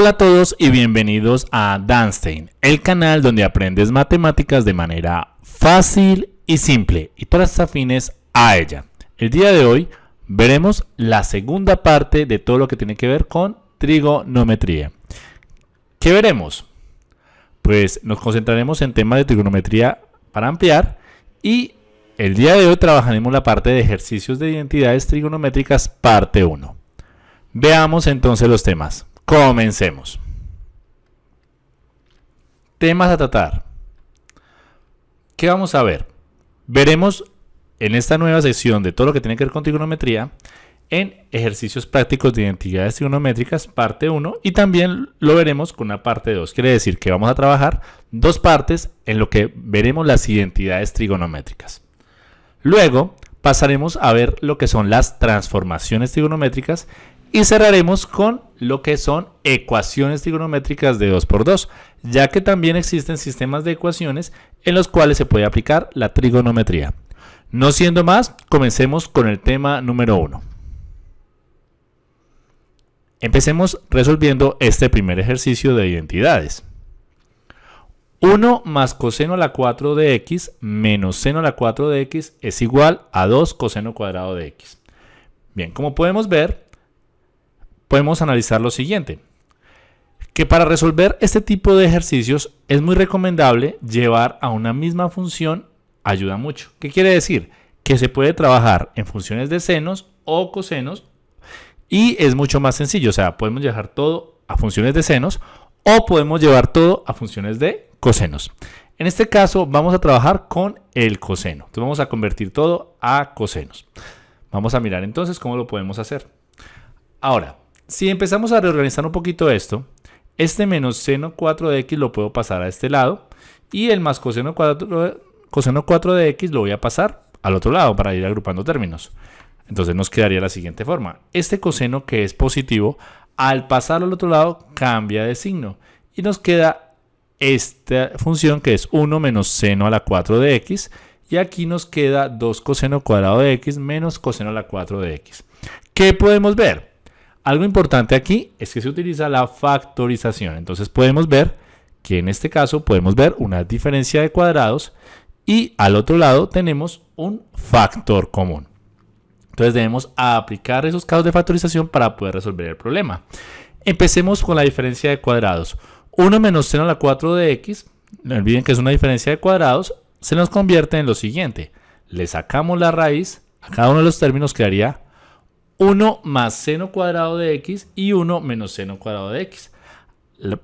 Hola a todos y bienvenidos a Danstein, el canal donde aprendes matemáticas de manera fácil y simple y todas afines a ella. El día de hoy veremos la segunda parte de todo lo que tiene que ver con trigonometría. ¿Qué veremos? Pues nos concentraremos en temas de trigonometría para ampliar y el día de hoy trabajaremos la parte de ejercicios de identidades trigonométricas parte 1. Veamos entonces los temas. Comencemos. Temas a tratar. ¿Qué vamos a ver? Veremos en esta nueva sección de todo lo que tiene que ver con trigonometría en ejercicios prácticos de identidades trigonométricas, parte 1, y también lo veremos con una parte 2. Quiere decir que vamos a trabajar dos partes en lo que veremos las identidades trigonométricas. Luego pasaremos a ver lo que son las transformaciones trigonométricas y cerraremos con lo que son ecuaciones trigonométricas de 2 por 2, ya que también existen sistemas de ecuaciones en los cuales se puede aplicar la trigonometría. No siendo más, comencemos con el tema número 1. Empecemos resolviendo este primer ejercicio de identidades. 1 más coseno a la 4 de x menos seno a la 4 de x es igual a 2 coseno cuadrado de x. Bien, como podemos ver, podemos analizar lo siguiente. Que para resolver este tipo de ejercicios es muy recomendable llevar a una misma función ayuda mucho. ¿Qué quiere decir? Que se puede trabajar en funciones de senos o cosenos y es mucho más sencillo. O sea, podemos llevar todo a funciones de senos o podemos llevar todo a funciones de cosenos. En este caso vamos a trabajar con el coseno. Entonces vamos a convertir todo a cosenos. Vamos a mirar entonces cómo lo podemos hacer. Ahora, si empezamos a reorganizar un poquito esto, este menos seno 4 de x lo puedo pasar a este lado y el más coseno 4, coseno 4 de x lo voy a pasar al otro lado para ir agrupando términos. Entonces nos quedaría la siguiente forma. Este coseno que es positivo, al pasar al otro lado cambia de signo y nos queda esta función que es 1 menos seno a la 4 de x y aquí nos queda 2 coseno cuadrado de x menos coseno a la 4 de x. ¿Qué podemos ver? Algo importante aquí es que se utiliza la factorización. Entonces podemos ver que en este caso podemos ver una diferencia de cuadrados y al otro lado tenemos un factor común. Entonces debemos aplicar esos casos de factorización para poder resolver el problema. Empecemos con la diferencia de cuadrados. 1 menos seno a la 4 de x, no olviden que es una diferencia de cuadrados, se nos convierte en lo siguiente. Le sacamos la raíz, a cada uno de los términos quedaría 1 más seno cuadrado de x y 1 menos seno cuadrado de x.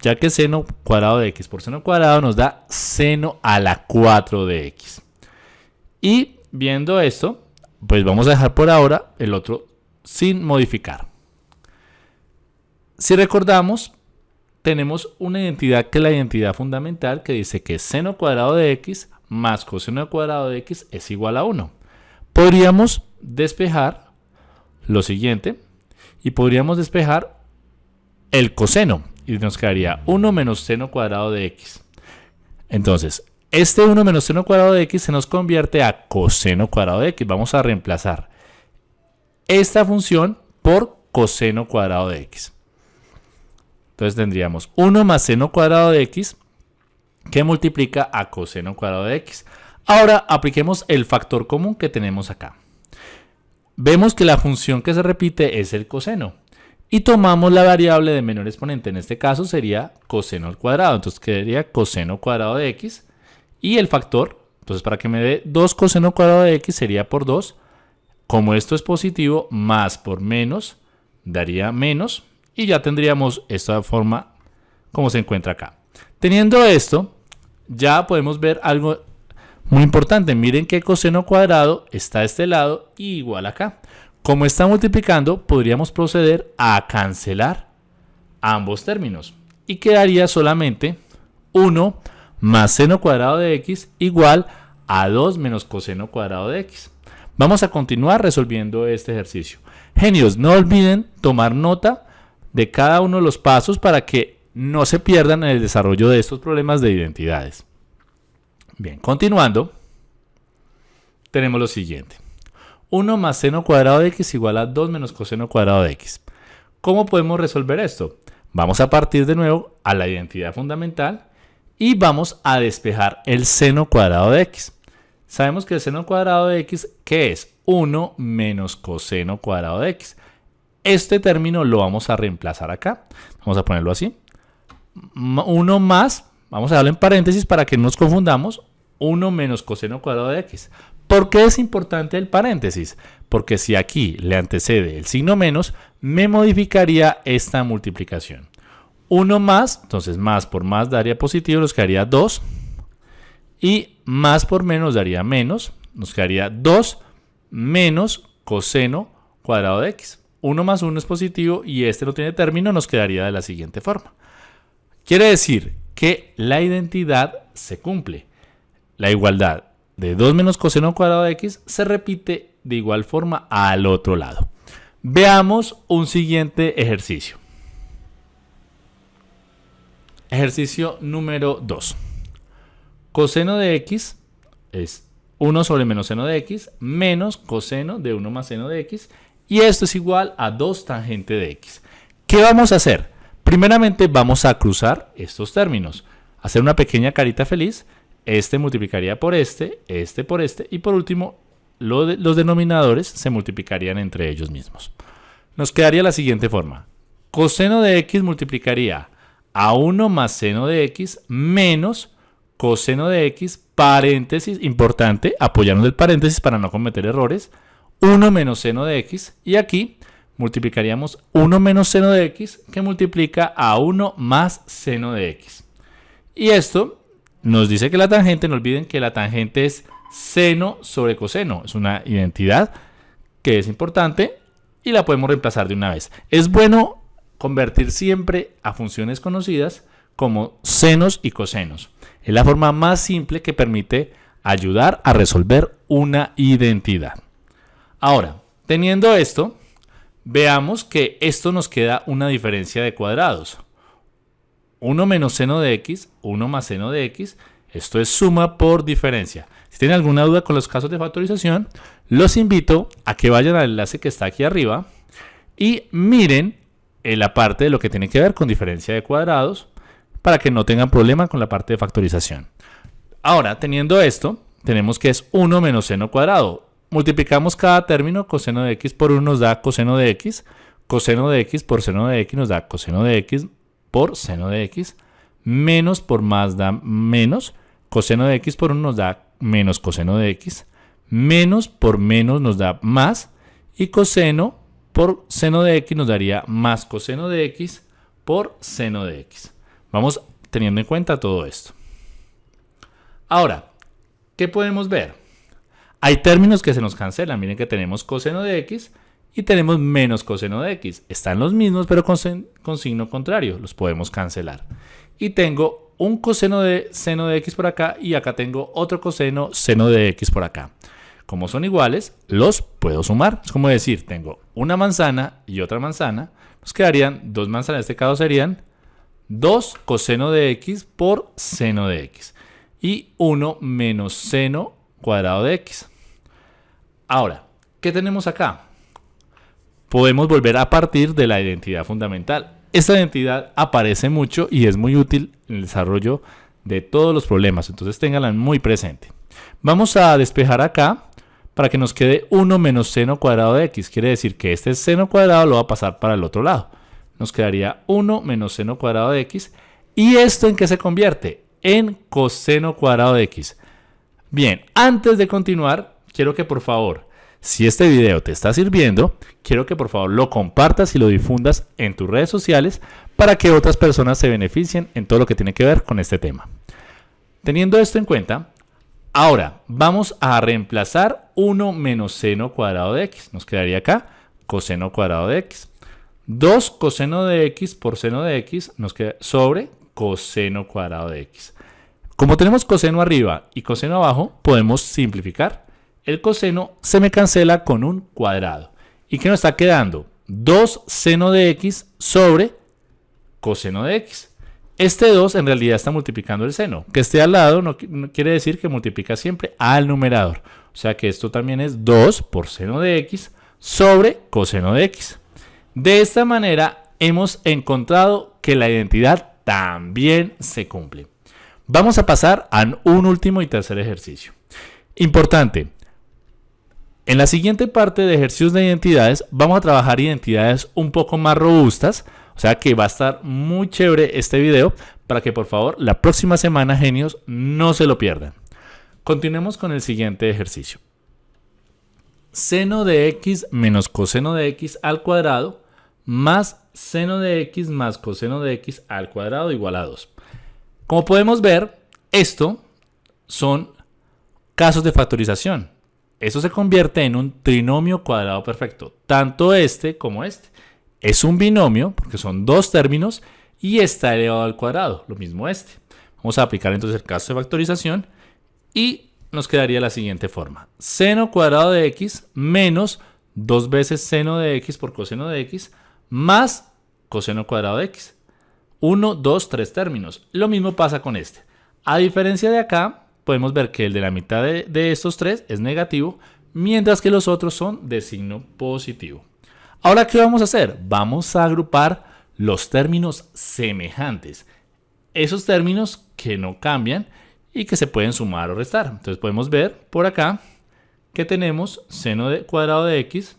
Ya que seno cuadrado de x por seno cuadrado nos da seno a la 4 de x. Y viendo esto, pues vamos a dejar por ahora el otro sin modificar. Si recordamos, tenemos una identidad que es la identidad fundamental que dice que seno cuadrado de x más coseno cuadrado de x es igual a 1. Podríamos despejar lo siguiente y podríamos despejar el coseno y nos quedaría 1 menos seno cuadrado de x. Entonces, este 1 menos seno cuadrado de x se nos convierte a coseno cuadrado de x. Vamos a reemplazar esta función por coseno cuadrado de x. Entonces tendríamos 1 más seno cuadrado de x que multiplica a coseno cuadrado de x. Ahora apliquemos el factor común que tenemos acá vemos que la función que se repite es el coseno. Y tomamos la variable de menor exponente, en este caso sería coseno al cuadrado. Entonces quedaría coseno cuadrado de x y el factor, entonces para que me dé 2 coseno cuadrado de x sería por 2. Como esto es positivo, más por menos daría menos y ya tendríamos esta forma como se encuentra acá. Teniendo esto, ya podemos ver algo muy importante, miren que coseno cuadrado está a este lado y igual acá. Como está multiplicando, podríamos proceder a cancelar ambos términos. Y quedaría solamente 1 más seno cuadrado de x igual a 2 menos coseno cuadrado de x. Vamos a continuar resolviendo este ejercicio. Genios, no olviden tomar nota de cada uno de los pasos para que no se pierdan en el desarrollo de estos problemas de identidades. Bien, continuando, tenemos lo siguiente. 1 más seno cuadrado de x igual a 2 menos coseno cuadrado de x. ¿Cómo podemos resolver esto? Vamos a partir de nuevo a la identidad fundamental y vamos a despejar el seno cuadrado de x. Sabemos que el seno cuadrado de x, ¿qué es? 1 menos coseno cuadrado de x. Este término lo vamos a reemplazar acá. Vamos a ponerlo así. 1 más, vamos a darlo en paréntesis para que no nos confundamos, 1 menos coseno cuadrado de x. ¿Por qué es importante el paréntesis? Porque si aquí le antecede el signo menos, me modificaría esta multiplicación. 1 más, entonces más por más daría positivo, nos quedaría 2. Y más por menos daría menos, nos quedaría 2 menos coseno cuadrado de x. 1 más 1 es positivo y este no tiene término, nos quedaría de la siguiente forma. Quiere decir que la identidad se cumple. La igualdad de 2 menos coseno cuadrado de x se repite de igual forma al otro lado. Veamos un siguiente ejercicio. Ejercicio número 2. Coseno de x es 1 sobre menos seno de x menos coseno de 1 más seno de x y esto es igual a 2 tangente de x. ¿Qué vamos a hacer? Primeramente vamos a cruzar estos términos, hacer una pequeña carita feliz, este multiplicaría por este, este por este y por último los denominadores se multiplicarían entre ellos mismos. Nos quedaría la siguiente forma. Coseno de x multiplicaría a 1 más seno de x menos coseno de x, paréntesis, importante, apoyarnos del paréntesis para no cometer errores, 1 menos seno de x, y aquí multiplicaríamos 1 menos seno de x, que multiplica a 1 más seno de x. Y esto nos dice que la tangente, no olviden que la tangente es seno sobre coseno, es una identidad que es importante y la podemos reemplazar de una vez. Es bueno convertir siempre a funciones conocidas como senos y cosenos. Es la forma más simple que permite ayudar a resolver una identidad. Ahora, teniendo esto, veamos que esto nos queda una diferencia de cuadrados. 1 menos seno de x, 1 más seno de x, esto es suma por diferencia. Si tienen alguna duda con los casos de factorización, los invito a que vayan al enlace que está aquí arriba y miren en la parte de lo que tiene que ver con diferencia de cuadrados para que no tengan problema con la parte de factorización. Ahora, teniendo esto, tenemos que es 1 menos seno cuadrado. Multiplicamos cada término, coseno de x por 1 nos da coseno de x, coseno de x por seno de x nos da coseno de x por seno de x, menos por más da menos, coseno de x por 1 nos da menos coseno de x, menos por menos nos da más, y coseno por seno de x nos daría más coseno de x por seno de x. Vamos teniendo en cuenta todo esto. Ahora, ¿qué podemos ver? Hay términos que se nos cancelan. Miren que tenemos coseno de x y tenemos menos coseno de x. Están los mismos, pero con, signo contrario. Los podemos cancelar. Y tengo un coseno de seno de x por acá y acá tengo otro coseno seno de x por acá. Como son iguales, los puedo sumar. Es como decir, tengo una manzana y otra manzana. Nos quedarían dos manzanas, en este caso serían 2 coseno de x por seno de x. Y 1 menos seno cuadrado de x. Ahora, ¿qué tenemos acá? Podemos volver a partir de la identidad fundamental. Esta identidad aparece mucho y es muy útil en el desarrollo de todos los problemas, entonces ténganla muy presente. Vamos a despejar acá para que nos quede 1 menos seno cuadrado de x. Quiere decir que este seno cuadrado lo va a pasar para el otro lado. Nos quedaría 1 menos seno cuadrado de x. ¿Y esto en qué se convierte? En coseno cuadrado de x. Bien, antes de continuar, quiero que por favor, si este video te está sirviendo, quiero que por favor lo compartas y lo difundas en tus redes sociales para que otras personas se beneficien en todo lo que tiene que ver con este tema. Teniendo esto en cuenta, Ahora, vamos a reemplazar 1 menos seno cuadrado de x. Nos quedaría acá coseno cuadrado de x. 2 coseno de x por seno de x nos queda sobre coseno cuadrado de x. Como tenemos coseno arriba y coseno abajo, podemos simplificar. El coseno se me cancela con un cuadrado. ¿Y qué nos está quedando? 2 seno de x sobre coseno de x. Este 2 en realidad está multiplicando el seno. Que esté al lado no, quiere decir que multiplica siempre al numerador. O sea que esto también es 2 por seno de x sobre coseno de x. De esta manera, hemos encontrado que la identidad también se cumple. Vamos a pasar a un último y tercer ejercicio. Importante, en la siguiente parte de ejercicios de identidades vamos a trabajar identidades un poco más robustas, o sea que va a estar muy chévere este video para que por favor la próxima semana genios no se lo pierdan. Continuemos con el siguiente ejercicio. Seno de x menos coseno de x al cuadrado más seno de x más coseno de x al cuadrado igual a 2. Como podemos ver, esto son casos de factorización. Eso se convierte en un trinomio cuadrado perfecto. Tanto este como este. Es un binomio porque son dos términos y está elevado al cuadrado. Lo mismo este. Vamos a aplicar entonces el caso de factorización y nos quedaría la siguiente forma. Seno cuadrado de x menos dos veces seno de x por coseno de x más coseno cuadrado de x. 1, 2, 3 términos. Lo mismo pasa con este. A diferencia de acá, podemos ver que el de la mitad de, estos tres es negativo, mientras que los otros son de signo positivo. Ahora, ¿qué vamos a hacer? Vamos a agrupar los términos semejantes. Esos términos que no cambian y que se pueden sumar o restar. Entonces podemos ver por acá que tenemos seno de cuadrado de x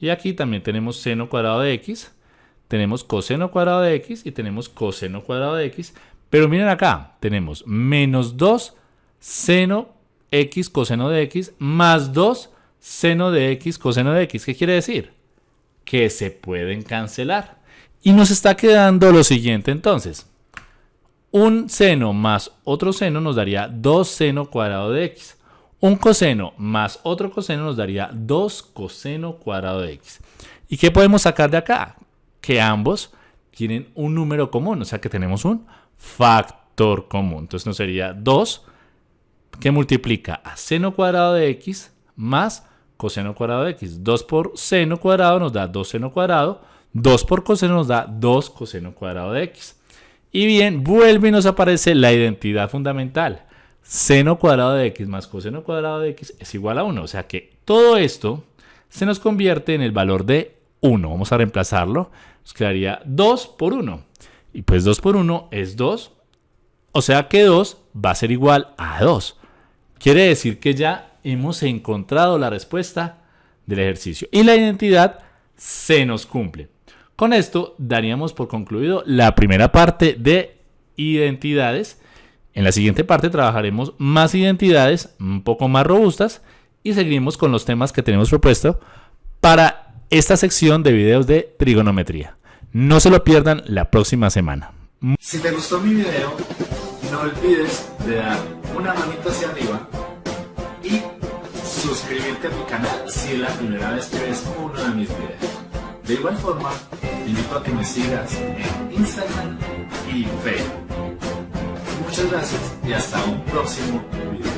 y aquí también tenemos seno cuadrado de x, tenemos coseno cuadrado de x y tenemos coseno cuadrado de x. Pero miren acá, tenemos menos 2 seno x coseno de x más 2 seno de x coseno de x. ¿Qué quiere decir? Que se pueden cancelar. Y nos está quedando lo siguiente entonces. Un seno más otro seno nos daría 2 seno cuadrado de x. Un coseno más otro coseno nos daría 2 coseno cuadrado de x. ¿Y qué podemos sacar de acá? Que ambos tienen un número común, o sea que tenemos un factor común. Entonces nos sería 2 que multiplica a seno cuadrado de x más coseno cuadrado de x. 2 por seno cuadrado nos da 2 seno cuadrado. 2 por coseno nos da 2 coseno cuadrado de x. Y bien, vuelve y nos aparece la identidad fundamental. Seno cuadrado de x más coseno cuadrado de x es igual a 1. O sea que todo esto se nos convierte en el valor de 1. Vamos a reemplazarlo. Nos quedaría 2 por 1. Y pues 2 por 1 es 2. O sea que 2 va a ser igual a 2. Quiere decir que ya hemos encontrado la respuesta del ejercicio y la identidad se nos cumple. Con esto daríamos por concluido la primera parte de identidades. En la siguiente parte trabajaremos más identidades un poco más robustas y seguiremos con los temas que tenemos propuesto para esta sección de videos de trigonometría. No se lo pierdan la próxima semana. Si te gustó mi video, no olvides de dar una manita hacia arriba y suscribirte a mi canal si es la primera vez que ves uno de mis videos. De igual forma, te invito a que me sigas en Instagram y Facebook. Muchas gracias y hasta un próximo video.